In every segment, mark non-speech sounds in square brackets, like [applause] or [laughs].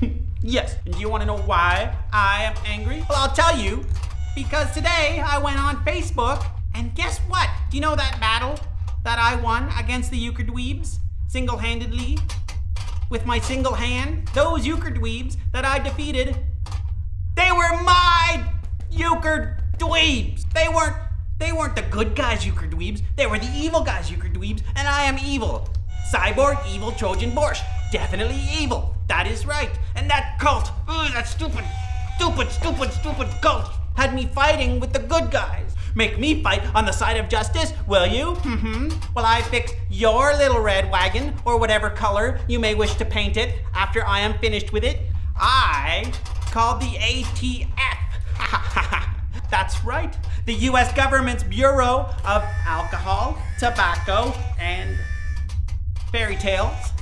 [laughs] why I am angry? Well, I'll tell you. Because today I went on Facebook, and guess what? Do you know that battle that I won against the Euchre Dweebs single handedly? With my single hand? Those Euchre Dweebs that I defeated, they were my Euchre Dweebs. They weren't. They weren't the good guys, Euchre Dweebs. They were the evil guys, Euchre Dweebs, and I am evil. Cyborg, evil Trojan Borscht. Definitely evil. That is right. And that cult, ugh, that stupid, stupid, stupid, stupid cult had me fighting with the good guys. Make me fight on the side of justice, will you? Mm-hmm. Well, I fix your little red wagon, or whatever color you may wish to paint it, after I am finished with it. I called the ATF. [laughs] That's right. The US government's Bureau of Alcohol, Tobacco, and Fairy Tales.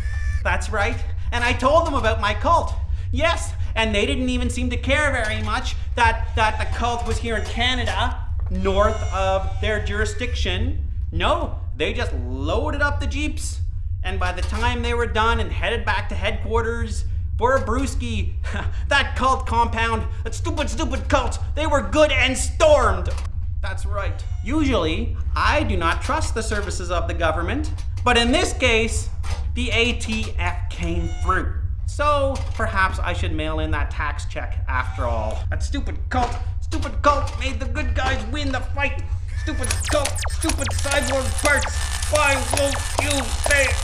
That's right. And I told them about my cult. Yes, and they didn't even seem to care very much that, that the cult was here in Canada, north of their jurisdiction. No, they just loaded up the Jeeps. And by the time they were done and headed back to headquarters for a brewski, [laughs] that cult compound, that stupid, stupid cult, they were good and stormed. That's right. Usually, I do not trust the services of the government, but in this case, the ATF came through. So perhaps I should mail in that tax check after all. That stupid cult, stupid cult made the good guys win the fight. Stupid cult, stupid cyborg parts. Why won't you say?